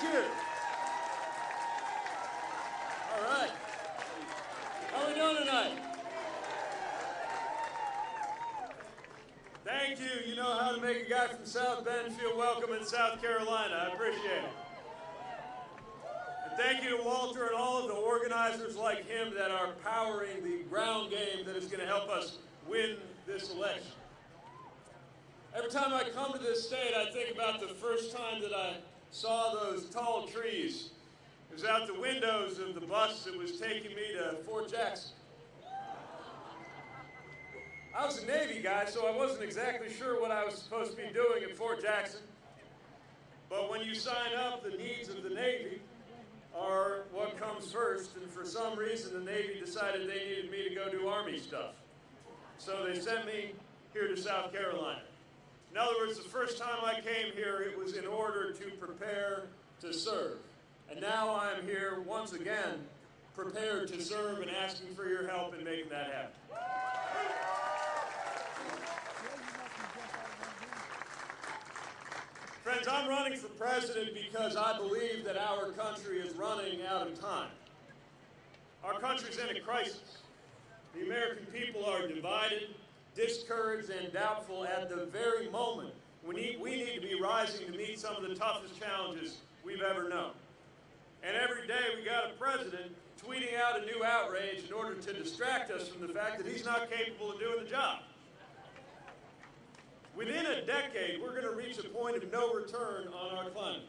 Thank you. All right. How we doing tonight? Thank you. You know how to make a guy from South Bend feel welcome in South Carolina. I appreciate it. And thank you to Walter and all of the organizers like him that are powering the ground game that is going to help us win this election. Every time I come to this state, I think about the first time that I saw those tall trees. It was out the windows of the bus that was taking me to Fort Jackson. I was a Navy guy, so I wasn't exactly sure what I was supposed to be doing at Fort Jackson. But when you sign up, the needs of the Navy are what comes first, and for some reason the Navy decided they needed me to go do Army stuff. So they sent me here to South Carolina. In other words, the first time I came here, it was in order to prepare to serve. And now I'm here once again, prepared to serve and asking for your help in making that happen. Friends, I'm running for president because I believe that our country is running out of time. Our country's in a crisis. The American people are divided, discouraged, and doubtful at the very moment we need, we need to be rising to meet some of the toughest challenges we've ever known. And every day we got a president tweeting out a new outrage in order to distract us from the fact that he's not capable of doing the job. Within a decade, we're going to reach a point of no return on our climate.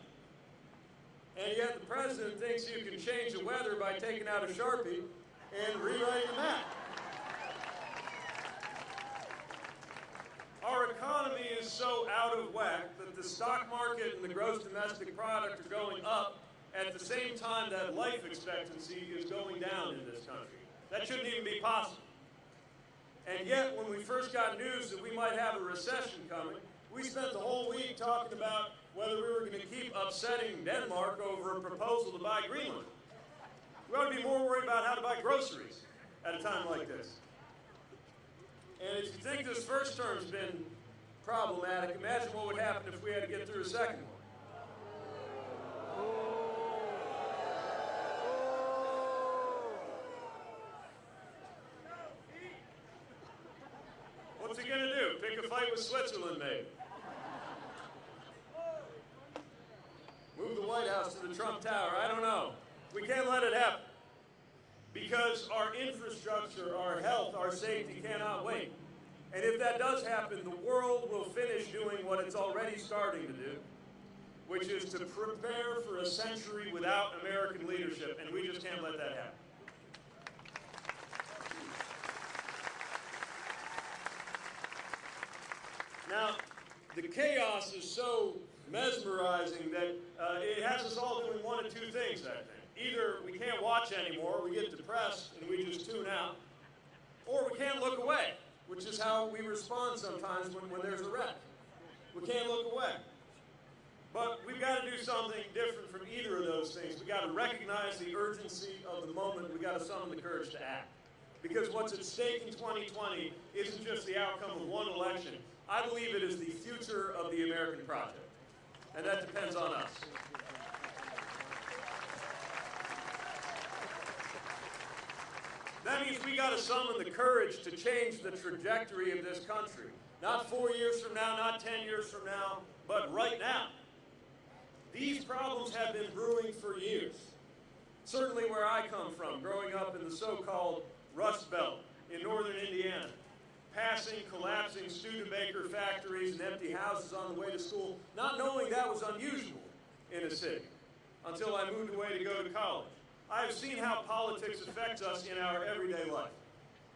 And yet the president thinks you can change the weather by taking out a Sharpie and rewriting the map. Our economy is so out of whack that the stock market and the gross domestic product are going up at the same time that life expectancy is going down in this country. That shouldn't even be possible. And yet, when we first got news that we might have a recession coming, we spent the whole week talking about whether we were going to keep upsetting Denmark over a proposal to buy Greenland. We ought to be more worried about how to buy groceries at a time like this. And if you think this first term's been problematic, imagine what would happen if we had to get through a second one. What's he gonna do? Pick a fight with Switzerland, maybe? Move the White House to the Trump Tower? I don't know. We can't let it happen. Because our infrastructure, our health, our safety cannot wait. And if that does happen, the world will finish doing what it's already starting to do, which is to prepare for a century without American leadership, and we just can't let that happen. Now, the chaos is so mesmerizing that uh, it has us all doing one of two things, I think. Can't watch anymore, we get depressed, and we just tune out, or we can't look away, which is how we respond sometimes when, when there's a wreck. We can't look away. But we've got to do something different from either of those things. We've got to recognize the urgency of the moment. We've got to summon the courage to act. Because what's at stake in 2020 isn't just the outcome of one election. I believe it is the future of the American project. And that depends on us. That means we got to summon the courage to change the trajectory of this country. Not four years from now, not 10 years from now, but right now. These problems have been brewing for years. Certainly where I come from, growing up in the so-called Rust Belt in northern Indiana, passing, collapsing Studebaker factories and empty houses on the way to school, not knowing that was unusual in a city until I moved away to go to college. I have seen how politics affects us in our everyday life.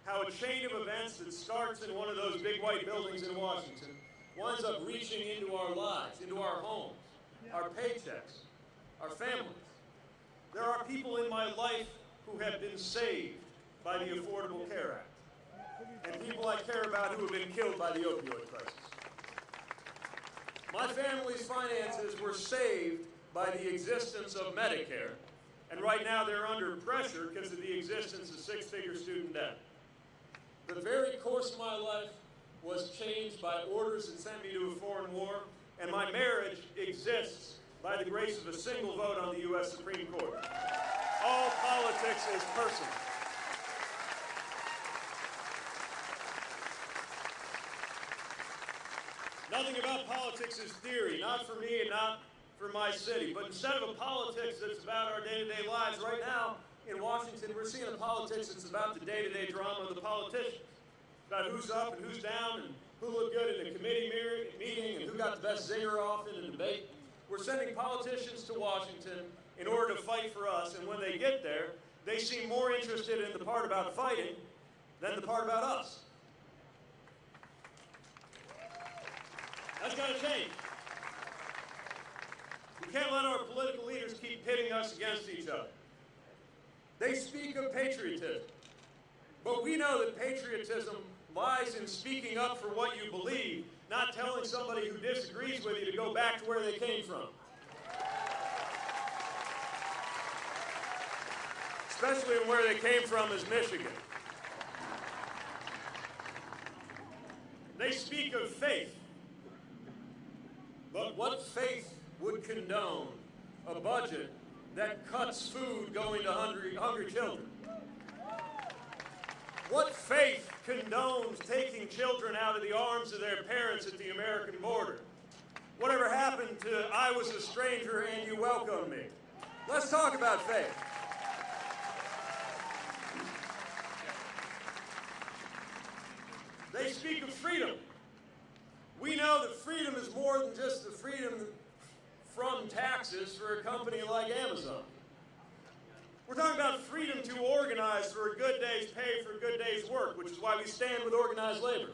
How a chain of events that starts in one of those big white buildings in Washington winds up reaching into our lives, into our homes, our paychecks, our families. There are people in my life who have been saved by the Affordable Care Act, and people I care about who have been killed by the opioid crisis. My family's finances were saved by the existence of Medicare, and right now they're under pressure because of the existence of six-figure student debt. The very course of my life was changed by orders that sent me to a foreign war, and my marriage exists by the grace of a single vote on the U.S. Supreme Court. All politics is personal. Nothing about politics is theory, not for me and not for my city. But instead of a politics that's about our day-to-day lives, right now in Washington, we're seeing a politics that's about the day-to-day drama of the politicians. About who's up and who's down and who looked good in the committee meeting and who got the best zinger off in the debate. We're sending politicians to Washington in order to fight for us, and when they get there, they seem more interested in the part about fighting than the part about us. That's got to change. Can't let our political leaders keep pitting us against each other. They speak of patriotism, but we know that patriotism lies in speaking up for what you believe, not telling somebody who disagrees with you to go back to where they came from. Especially where they came from is Michigan. They speak of faith, but what faith would condone a budget that cuts food going to hungry, hungry children? What faith condones taking children out of the arms of their parents at the American border? Whatever happened to I was a stranger and you welcomed me? Let's talk about faith. They speak of freedom. We know that freedom is more than just the freedom from taxes for a company like Amazon. We're talking about freedom to organize for a good day's pay for a good day's work, which is why we stand with organized labor.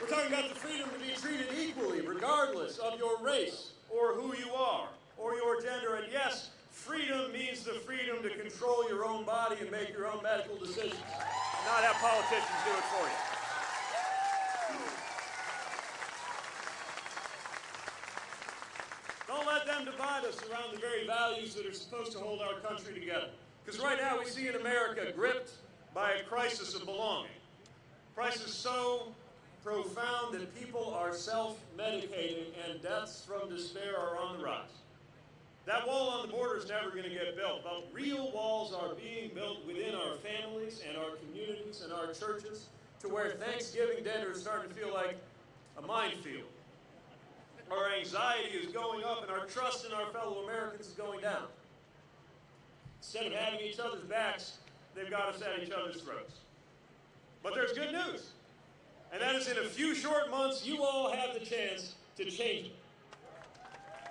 We're talking about the freedom to be treated equally, regardless of your race, or who you are, or your gender. And yes, freedom means the freedom to control your own body and make your own medical decisions, not have politicians do it for you. Divide us around the very values that are supposed to hold our country together. Because right now we see in America gripped by a crisis of belonging. Crisis so profound that people are self-medicating and deaths from despair are on the rise. That wall on the border is never going to get built, but real walls are being built within our families and our communities and our churches to where Thanksgiving dinner is starting to feel like a minefield. Our anxiety is going up and our trust in our fellow Americans is going down. Instead of having each other's backs, they've got us at each other's throats. But there's good news. And that is in a few short months, you all have the chance to change it.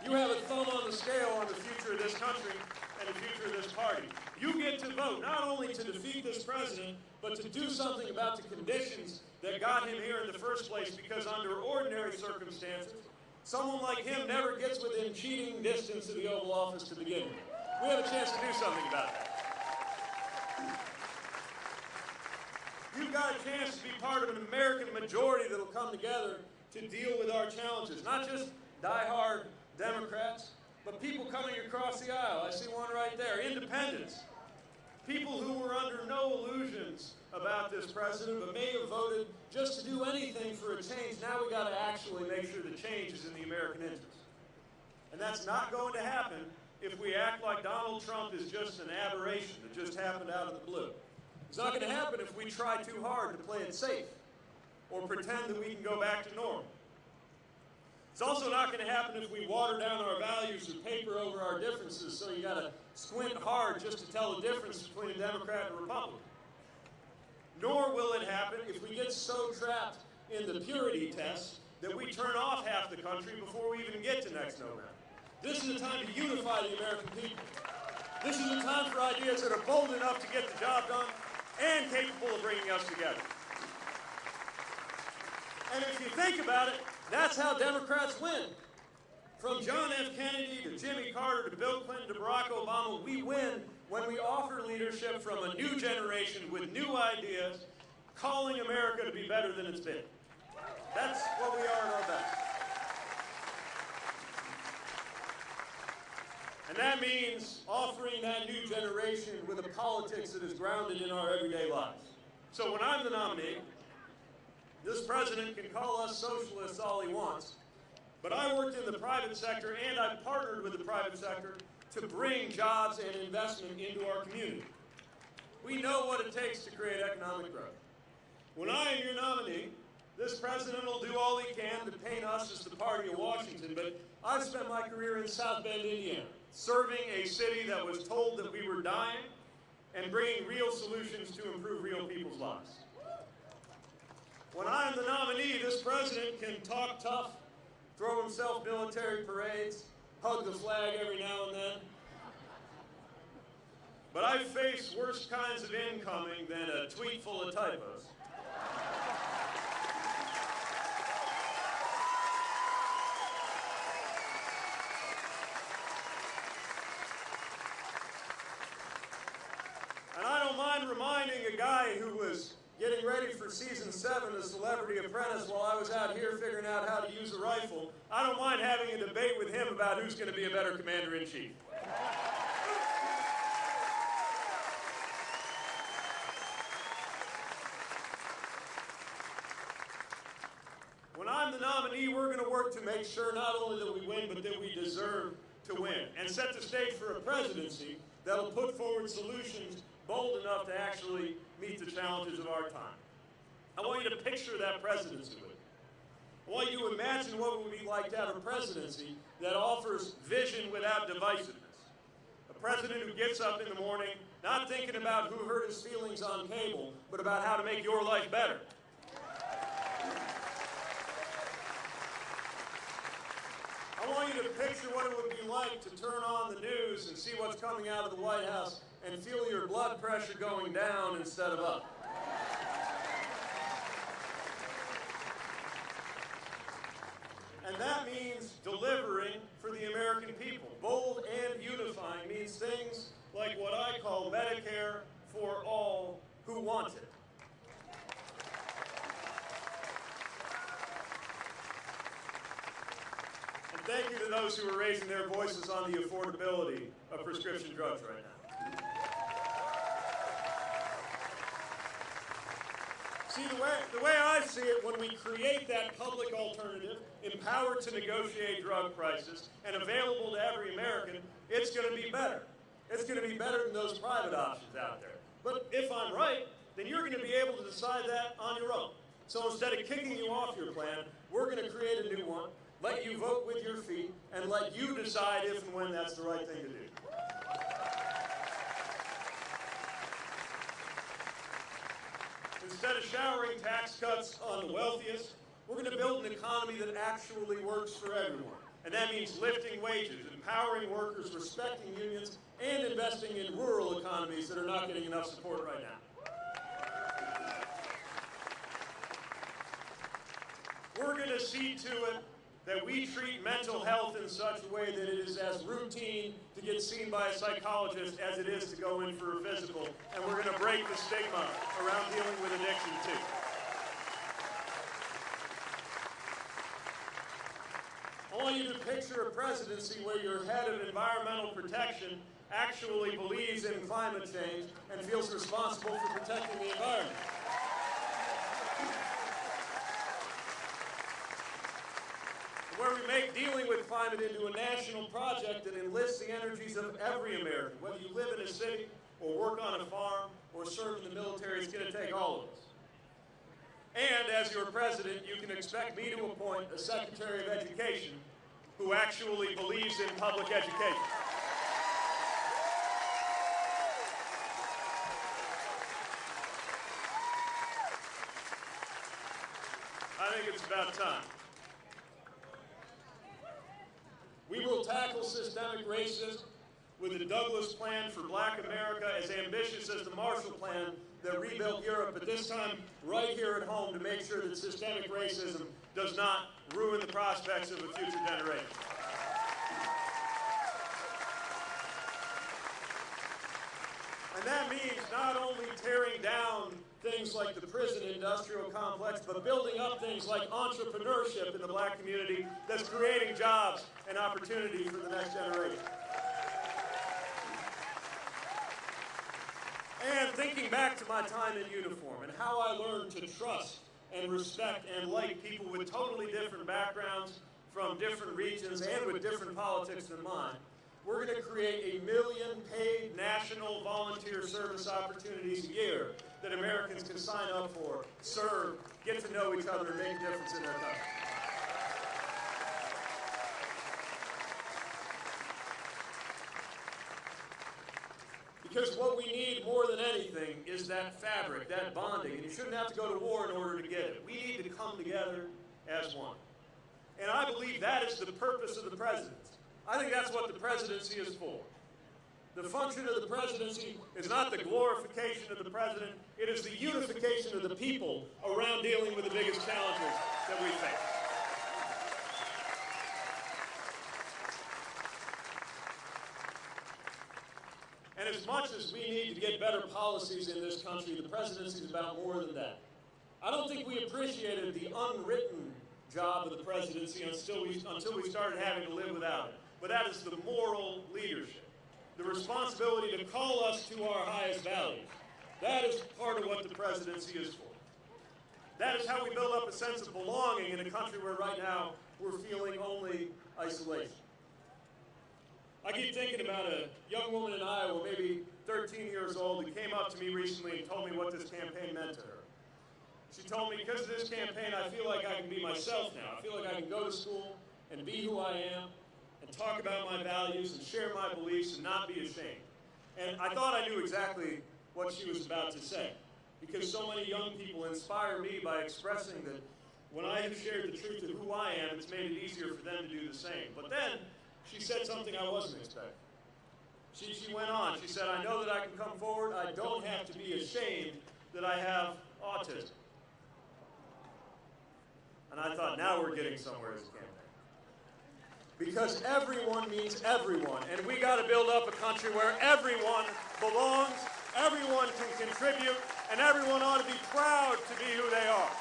You have a thumb on the scale on the future of this country and the future of this party. You get to vote not only to defeat this president, but to do something about the conditions that got him here in the first place because under ordinary circumstances, Someone like him never gets within cheating distance of the Oval Office to begin with. We have a chance to do something about that. You've got a chance to be part of an American majority that will come together to deal with our challenges. Not just die-hard Democrats, but people coming across the aisle. I see one right there. Independents. People who were under no illusions about this president, but may have voted just to do anything for a change. Now we got to actually make sure the change is in the American interest. And that's not going to happen if we act like Donald Trump is just an aberration that just happened out of the blue. It's not going to happen if we try too hard to play it safe or pretend that we can go back to normal. It's also not going to happen if we water down our values or paper over differences so you got to squint hard just to tell the difference between a Democrat and a Republican. Nor will it happen if we get so trapped in the purity test that we turn off half the country before we even get to next November. This is a time to unify the American people. This is a time for ideas that are bold enough to get the job done and capable of bringing us together. And if you think about it, that's how Democrats win. From John F. Kennedy to Jimmy Carter to Bill Clinton to Barack Obama, we win when we offer leadership from a new generation with new ideas, calling America to be better than it's been. That's what we are at our best. And that means offering that new generation with a politics that is grounded in our everyday lives. So when I'm the nominee, this president can call us socialists all he wants, But I worked in the private sector and I partnered with the private sector to bring jobs and investment into our community. We know what it takes to create economic growth. When I am your nominee, this president will do all he can to paint us as the party of Washington, but I've spent my career in South Bend, Indiana, serving a city that was told that we were dying and bringing real solutions to improve real people's lives. When I'm the nominee, this president can talk tough, throw himself military parades, hug the flag every now and then. But I face worse kinds of incoming than a tweet full of typos. 2007, the Celebrity Apprentice, while I was out here figuring out how to use a rifle, I don't mind having a debate with him about who's going to be a better commander-in-chief. When I'm the nominee, we're going to work to make sure not only that we win, but that we deserve to win, and set the stage for a presidency that'll put forward solutions bold enough to actually meet the challenges of our time. I want you to picture that presidency with me. I want you to imagine what it would be like to have a presidency that offers vision without divisiveness. A president who gets up in the morning not thinking about who hurt his feelings on cable, but about how to make your life better. I want you to picture what it would be like to turn on the news and see what's coming out of the White House and feel your blood pressure going down instead of up. And that means delivering for the American people. Bold and unifying means things like what I call Medicare for all who want it. And thank you to those who are raising their voices on the affordability of prescription drugs right now. See, the way, the way I see it, when we create that public alternative, empowered to negotiate drug prices, and available to every American, it's going to be better. It's going to be better than those private options out there. But if I'm right, then you're going to be able to decide that on your own. So instead of kicking you off your plan, we're going to create a new one, let you vote with your feet, and let you decide if and when that's the right thing to do. Instead of showering tax cuts on the wealthiest, we're going to build an economy that actually works for everyone. And that means lifting wages, empowering workers, respecting unions, and investing in rural economies that are not getting enough support right now. We're going to see to it that we treat mental health in such a way that it is as routine to get seen by a psychologist as it is to go in for a physical. And we're going to break the stigma around dealing with addiction too. I want you to picture a presidency where your head of environmental protection actually believes in climate change and feels responsible for protecting the environment. Where we make dealing with climate into a national project that enlists the energies of every American. Whether you live in a city, or work on a farm, or serve in the military, it's going to take all of us. And as your president, you can expect me to appoint a Secretary of Education who actually believes in public education. I think it's about time. We will tackle systemic racism with the Douglass Plan for Black America as ambitious as the Marshall Plan that rebuilt Europe, but this time right here at home to make sure that systemic racism does not ruin the prospects of a future generation. And that means not only tearing down things like the prison industrial complex, but building up things like entrepreneurship in the black community that's creating jobs and opportunity for the next generation. And thinking back to my time in uniform and how I learned to trust and respect and like people with totally different backgrounds from different regions and with different politics than mine, we're going to create a million paid national volunteer service opportunities a year that Americans can sign up for, serve, get to know each other, and make a difference in their country. Because what we need more than anything is that fabric, that bonding. And you shouldn't have to go to war in order to get it. We need to come together as one. And I believe that is the purpose of the presidency. I think that's what the presidency is for. The function of the presidency is not the glorification of the president, it is the unification of the people around dealing with the biggest challenges that we face. And as much as we need to get better policies in this country, the presidency is about more than that. I don't think we appreciated the unwritten job of the presidency until we, until we started having to live without it. But that is the moral leadership, the responsibility to call us to our highest values. That is part of what the presidency is for. That is how we build up a sense of belonging in a country where right now we're feeling only isolation. I keep thinking about a young woman in Iowa, maybe 13 years old, who came up to me recently and told me what this campaign meant to her. She told me, because of this campaign, I feel like I can be myself now. I feel like I can go to school and be who I am and talk about my values and share my beliefs and not be ashamed. And I thought I knew exactly what she was about to say because so many young people inspire me by expressing that when I have shared the truth of who I am, it's made it easier for them to do the same. But then she said something I wasn't expecting. She, she went on. She said, I know that I can come forward. I don't have to be ashamed that I have autism. And I thought, now we're getting somewhere as a campaign. Because everyone means everyone. And we got to build up a country where everyone belongs, everyone can contribute, and everyone ought to be proud to be who they are.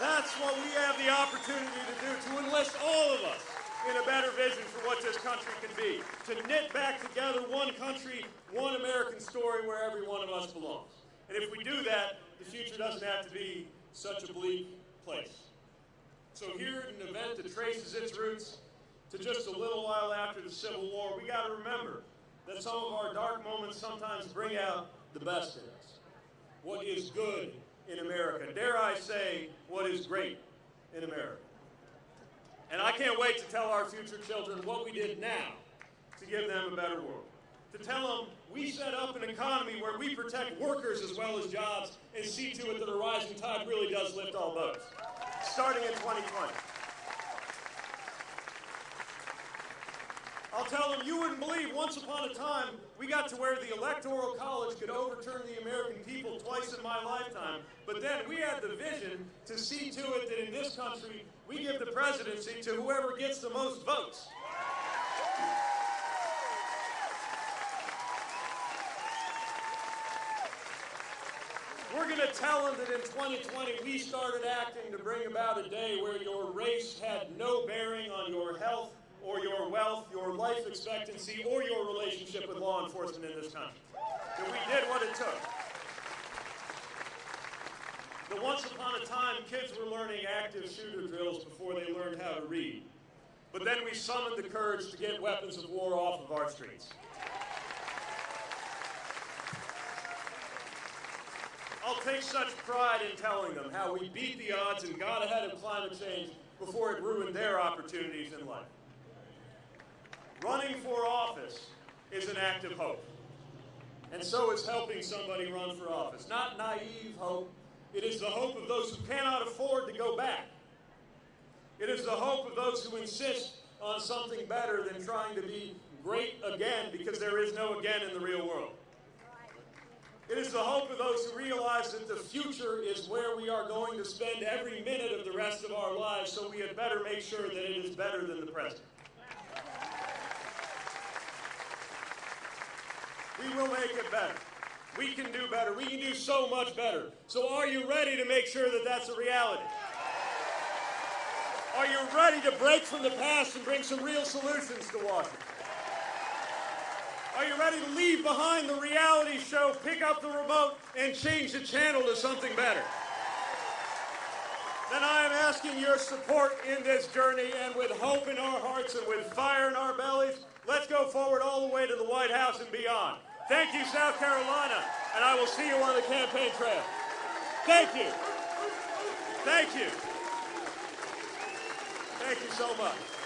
That's what we have the opportunity to do, to enlist all of us in a better vision for what this country can be. To knit back together one country, one American story where every one of us belongs. And if we do that, the future doesn't have to be such a bleak place. So here at an event that traces its roots to just a little while after the Civil War, we got to remember that some of our dark moments sometimes bring out the best in us. What is good in America. Dare I say, what is great in America. And I can't wait to tell our future children what we did now to give them a better world. To tell them we set up an economy where we protect workers as well as jobs and see to it that a rising tide really does lift all boats, starting in 2020. I'll tell them you wouldn't believe once upon a time we got to where the Electoral College could overturn the American people twice in my lifetime. But then we had the vision to see to it that in this country we give the presidency to whoever gets the most votes. Tell them that in 2020 we started acting to bring about a day where your race had no bearing on your health, or your wealth, your life expectancy, or your relationship with law enforcement in this country. That we did what it took. That once upon a time, kids were learning active shooter drills before they learned how to read. But then we summoned the courage to get weapons of war off of our streets. I'll take such pride in telling them how we beat the odds and got ahead of climate change before it ruined their opportunities in life. Running for office is an act of hope. And so is helping somebody run for office. Not naive hope. It is the hope of those who cannot afford to go back. It is the hope of those who insist on something better than trying to be great again because there is no again in the real world. It is the hope of those who realize that the future is where we are going to spend every minute of the rest of our lives, so we had better make sure that it is better than the present. We will make it better. We can do better. We can do so much better. So are you ready to make sure that that's a reality? Are you ready to break from the past and bring some real solutions to Washington? Are you ready to leave behind the reality show, pick up the remote, and change the channel to something better? then I am asking your support in this journey and with hope in our hearts and with fire in our bellies, let's go forward all the way to the White House and beyond. Thank you, South Carolina, and I will see you on the campaign trail. Thank you. Thank you. Thank you so much.